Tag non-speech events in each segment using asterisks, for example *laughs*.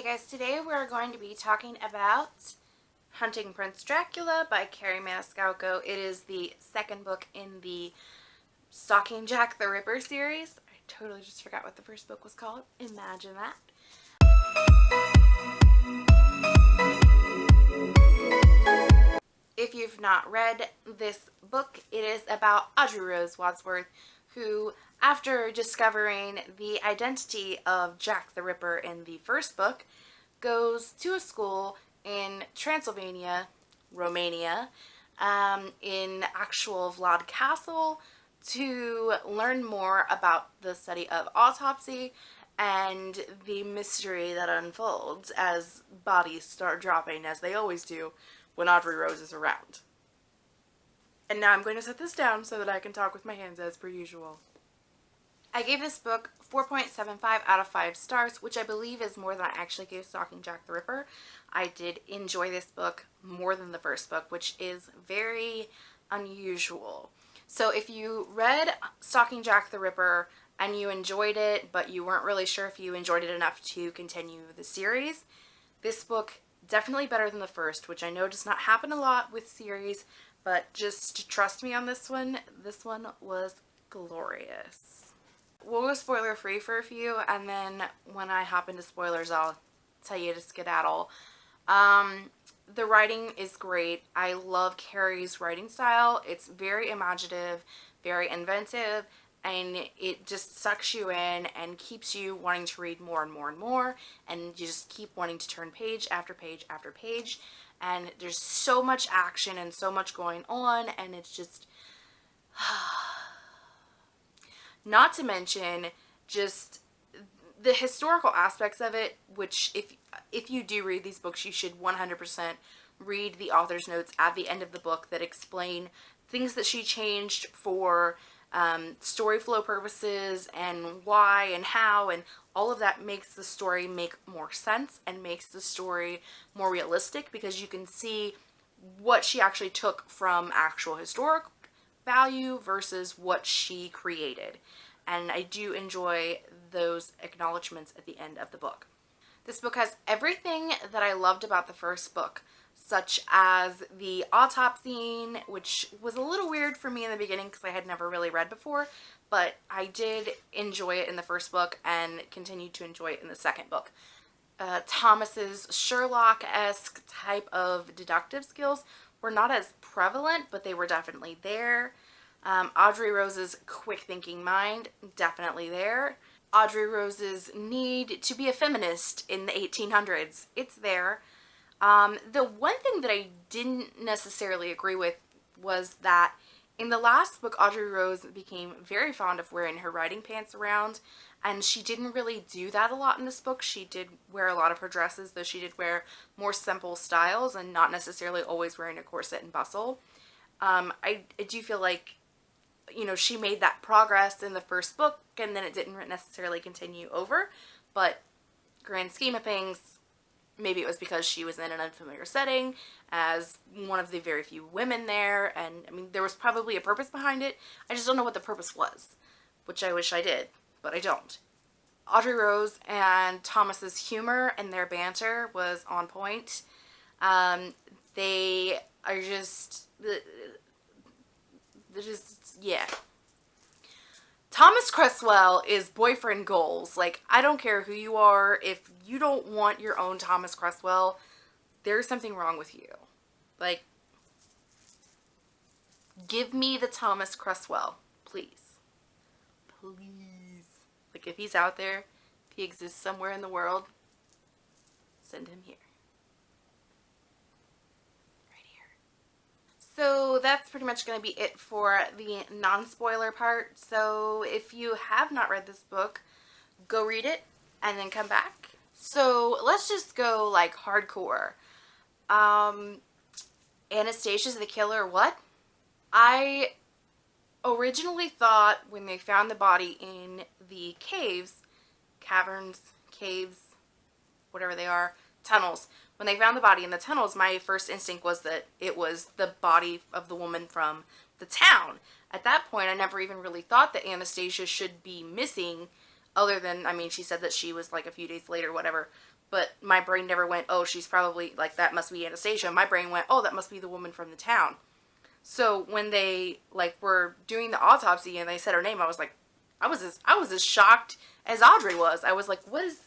Hey guys, today we're going to be talking about Hunting Prince Dracula by Kerri Maniscalco. It is the second book in the Stalking Jack the Ripper series. I totally just forgot what the first book was called. Imagine that. If you've not read this book, it is about Audrey Rose Wadsworth, who after discovering the identity of Jack the Ripper in the first book, goes to a school in Transylvania, Romania, um, in actual Vlad Castle to learn more about the study of autopsy and the mystery that unfolds as bodies start dropping as they always do when Audrey Rose is around. And now I'm going to set this down so that I can talk with my hands as per usual. I gave this book 4.75 out of 5 stars, which I believe is more than I actually gave Stalking Jack the Ripper. I did enjoy this book more than the first book, which is very unusual. So if you read Stalking Jack the Ripper and you enjoyed it, but you weren't really sure if you enjoyed it enough to continue the series, this book definitely better than the first, which I know does not happen a lot with series, but just trust me on this one, this one was glorious. We'll go spoiler free for a few and then when I hop into spoilers I'll tell you to skedaddle. Um, the writing is great. I love Kerri's writing style. It's very imaginative, very inventive, and it just sucks you in and keeps you wanting to read more and more and more and you just keep wanting to turn page after page after page. And there's so much action and so much going on and it's just *sighs* Not to mention just the historical aspects of it, which if if you do read these books, you should 100% read the author's notes at the end of the book that explain things that she changed for um, story flow purposes and why and how and all of that makes the story make more sense and makes the story more realistic because you can see what she actually took from actual historic value versus what she created. And I do enjoy those acknowledgments at the end of the book. This book has everything that I loved about the first book, such as the autopsy, which was a little weird for me in the beginning because I had never really read before, but I did enjoy it in the first book and continued to enjoy it in the second book. Uh, Thomas's Sherlock-esque type of deductive skills were not as prevalent, but they were definitely there. Um, Audrey Rose's quick thinking mind, definitely there. Audrey Rose's need to be a feminist in the 1800s, it's there. Um, the one thing that I didn't necessarily agree with was that in the last book, Audrey Rose became very fond of wearing her riding pants around, and she didn't really do that a lot in this book. She did wear a lot of her dresses, though she did wear more simple styles and not necessarily always wearing a corset and bustle. Um, I, I do feel like, you know, she made that progress in the first book, and then it didn't necessarily continue over, but grand scheme of things, maybe it was because she was in an unfamiliar setting as one of the very few women there and I mean there was probably a purpose behind it. I just don't know what the purpose was which I wish I did but I don't. Audrey Rose and Thomas's humor and their banter was on point. Um, they are just they're just yeah Thomas Cresswell is boyfriend goals. Like, I don't care who you are. If you don't want your own Thomas Cresswell, there's something wrong with you. Like, give me the Thomas Cresswell, please. Please. Like, if he's out there, if he exists somewhere in the world, send him here. So that's pretty much going to be it for the non-spoiler part. So if you have not read this book, go read it and then come back. So let's just go like hardcore. Um, Anastasia's the killer, what? I originally thought when they found the body in the caves, caverns, caves, whatever they are, tunnels, when they found the body in the tunnels, my first instinct was that it was the body of the woman from the town. At that point, I never even really thought that Anastasia should be missing other than, I mean, she said that she was like a few days later, whatever. But my brain never went, oh, she's probably like that must be Anastasia. My brain went, oh, that must be the woman from the town. So when they like were doing the autopsy and they said her name, I was like, I was as I was as shocked as Audrey was. I was like, what is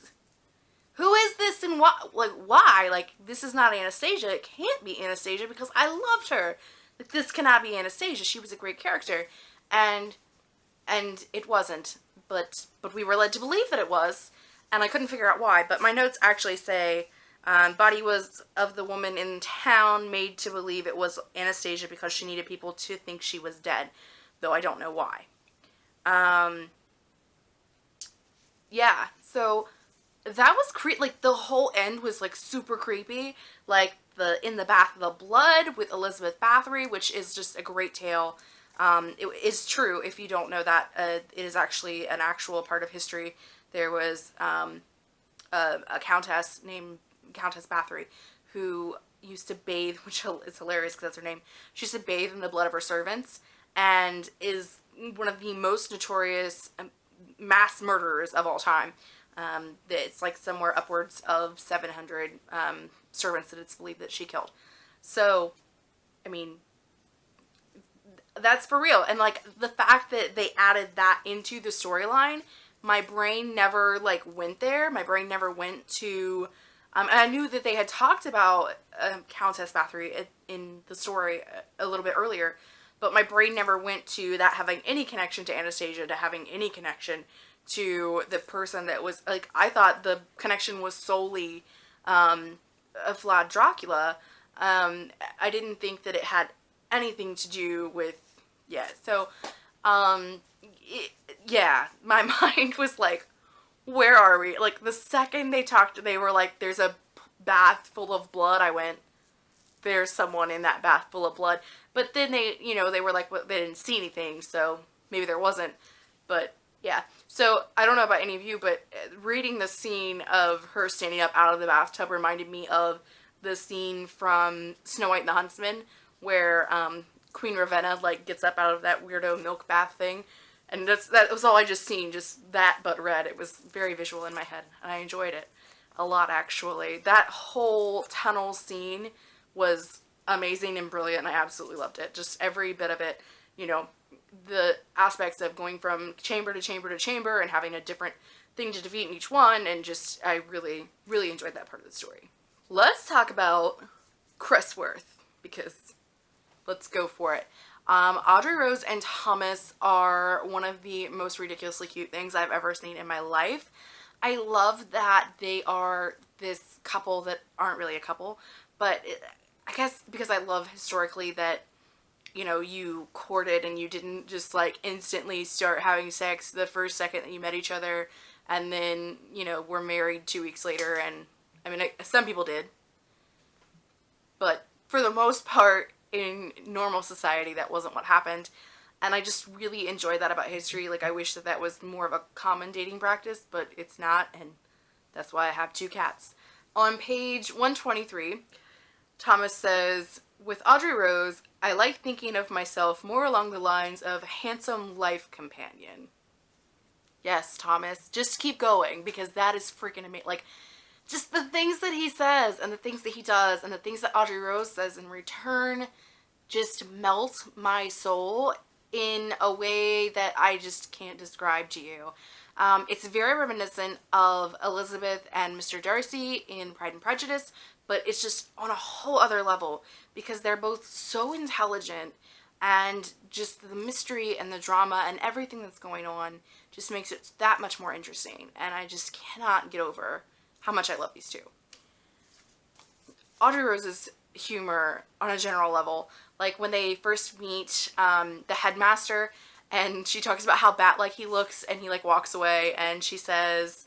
who is this and what like why? Like this is not anastasia. It can't be anastasia because i loved her. Like this cannot be anastasia. She was a great character. And and it wasn't. But but we were led to believe that it was. And i couldn't figure out why. But my notes actually say um, body was of the woman in town made to believe it was anastasia because she needed people to think she was dead though i don't know why. Um yeah. So that was creepy. Like the whole end was like super creepy. Like the in the bath of the blood with Elizabeth Bathory, which is just a great tale. Um, it is true if you don't know that. Uh, it is actually an actual part of history. There was um, a, a, countess named Countess Bathory who used to bathe, *laughs* which is hilarious because that's her name. She used to bathe in the blood of her servants and is one of the most notorious um, mass murderers of all time. Um, it's like somewhere upwards of 700 um, servants that it's believed that she killed. So, I mean, that's for real. And like the fact that they added that into the storyline, my brain never like went there. My brain never went to, um, and I knew that they had talked about um, Countess Bathory in the story a little bit earlier, but my brain never went to that having any connection to Anastasia, to having any connection to the person that was like I thought the connection was solely um, of Vlad Dracula. Um, I didn't think that it had anything to do with yeah. So um, it, yeah, my *laughs* mind was like, where are we? Like the second they talked, they were like, "There's a bath full of blood." I went, "There's someone in that bath full of blood." But then they, you know, they were like, well, they didn't see anything, so maybe there wasn't. But yeah. So I don't know about any of you, but uh, reading the scene of her standing up out of the bathtub reminded me of the scene from Snow White and the Huntsman where um, Queen Ravenna like gets up out of that weirdo milk bath thing. And that's that was all I just seen, just that but red. It was very visual in my head, and I enjoyed it a lot actually. That whole tunnel scene was amazing and brilliant. I absolutely loved it. Just every bit of it, you know, the aspects of going from chamber to chamber to chamber and having a different thing to defeat in each one and just I really really enjoyed that part of the story. Let's talk about Cressworth because let's go for it. Um, Audrey Rose and Thomas are one of the most ridiculously cute things I've ever seen in my life. I love that they are this couple that aren't really a couple, but I guess because I love historically that you know, you courted and you didn't just like instantly start having sex the first second that you met each other and then, you know, were married two weeks later and I mean, some people did. But for the most part, in normal society, that wasn't what happened. And I just really enjoy that about history. Like, I wish that that was more of a common dating practice, but it's not, and that's why I have two cats. On page 123, Thomas says, with Audrey Rose, I like thinking of myself more along the lines of handsome life companion. Yes, Thomas, just keep going because that is freaking amazing. Like, just the things that he says and the things that he does and the things that Audrey Rose says in return just melt my soul in a way that I just can't describe to you. Um, it's very reminiscent of Elizabeth and Mr. Darcy in Pride and Prejudice, but it's just on a whole other level because they're both so intelligent and just the mystery and the drama and everything that's going on just makes it that much more interesting and I just cannot get over how much I love these two. Audrey Rose's humor on a general level, like when they first meet um, the headmaster and she talks about how bat-like he looks and he like walks away and she says,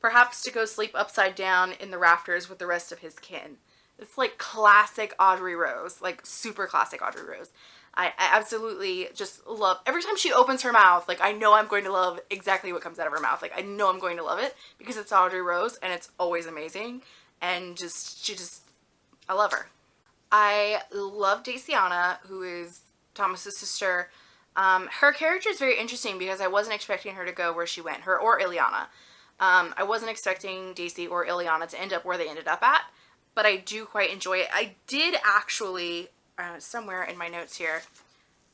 perhaps to go sleep upside down in the rafters with the rest of his kin. It's like classic Audrey Rose, like super classic Audrey Rose. I, I, absolutely just love every time she opens her mouth like I know I'm going to love exactly what comes out of her mouth like I know I'm going to love it because it's Audrey Rose and it's always amazing and just she just I love her I love Daciana who is Thomas's sister um, her character is very interesting because I wasn't expecting her to go where she went her or Ileana Um, I wasn't expecting Daisy or Ileana to end up where they ended up at, but I do quite enjoy it. I did actually, uh, somewhere in my notes here,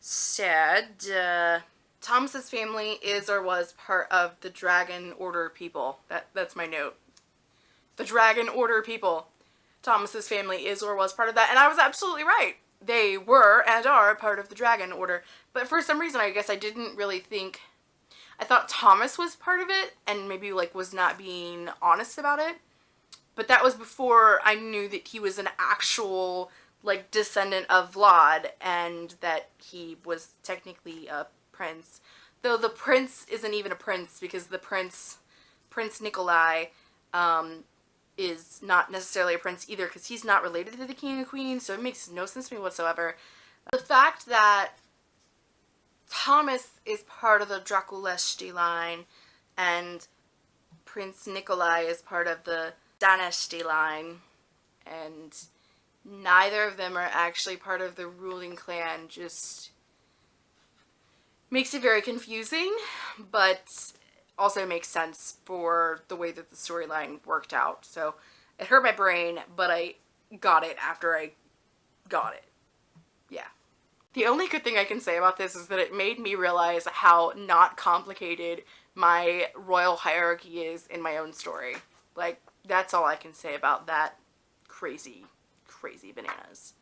said uh, Thomas's family is or was part of the Dragon Order people. That That's my note. The Dragon Order people. Thomas's family is or was part of that, and I was absolutely right. They were and are part of the Dragon Order, but for some reason I guess I didn't really think I thought Thomas was part of it and maybe like was not being honest about it. But that was before I knew that he was an actual like descendant of Vlad and that he was technically a prince. Though the prince isn't even a prince because the prince, Prince Nikolai, um, is not necessarily a prince either because he's not related to the king and queen so it makes no sense to me whatsoever. The fact that Thomas is part of the Draculeshti line and Prince Nikolai is part of the Daneshti line and neither of them are actually part of the ruling clan just makes it very confusing but also makes sense for the way that the storyline worked out so it hurt my brain but I got it after I got it yeah the only good thing I can say about this is that it made me realize how not complicated my royal hierarchy is in my own story. Like, that's all I can say about that crazy, crazy bananas.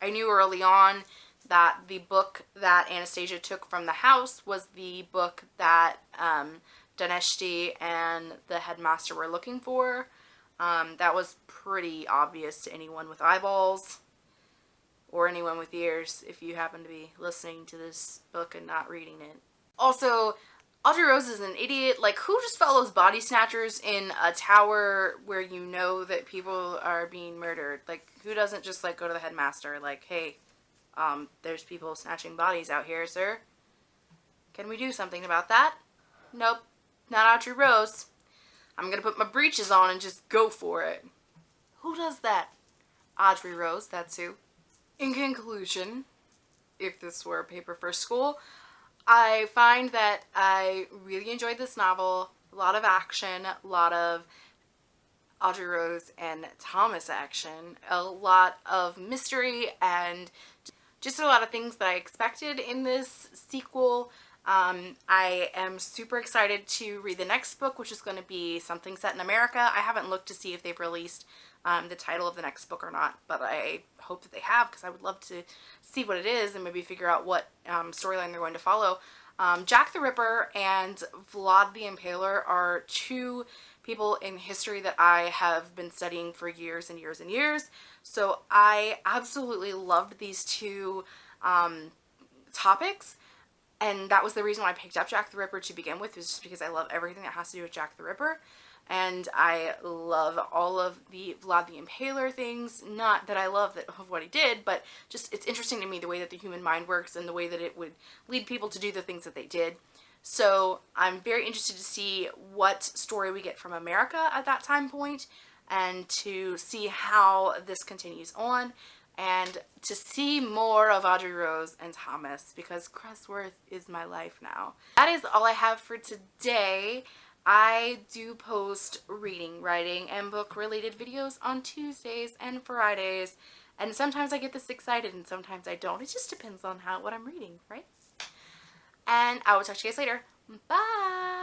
I knew early on that the book that Anastasia took from the house was the book that um, Daneshti and the headmaster were looking for. Um, that was pretty obvious to anyone with eyeballs or anyone with ears if you happen to be listening to this book and not reading it. Also, Audrey Rose is an idiot. Like, who just follows body snatchers in a tower where you know that people are being murdered? Like, who doesn't just, like, go to the headmaster, like, hey, um, there's people snatching bodies out here, sir. Can we do something about that? Nope, not Audrey Rose. I'm gonna put my breeches on and just go for it. Who does that? Audrey Rose, that's who. In conclusion, if this were a paper for school, I find that I really enjoyed this novel. A lot of action, a lot of Audrey Rose and Thomas action, a lot of mystery, and just a lot of things that I expected in this sequel. Um, I am super excited to read the next book, which is going to be something set in America. I haven't looked to see if they've released um, the title of the next book or not, but I hope that they have because I would love to see what it is and maybe figure out what um, storyline they're going to follow. Um, Jack the Ripper and Vlad the Impaler are two people in history that I have been studying for years and years and years. So I absolutely loved these two um, topics and that was the reason why I picked up Jack the Ripper to begin with was just because I love everything that has to do with Jack the Ripper and I love all of the Vlad the Impaler things. Not that I love that of what he did, but just it's interesting to me the way that the human mind works and the way that it would lead people to do the things that they did. So I'm very interested to see what story we get from America at that time point and to see how this continues on and to see more of Audrey Rose and Thomas because Cressworth is my life now. That is all I have for today. I do post reading, writing, and book related videos on Tuesdays and Fridays. And sometimes I get this excited and sometimes I don't. It just depends on how what I'm reading, right? And I will talk to you guys later. Bye!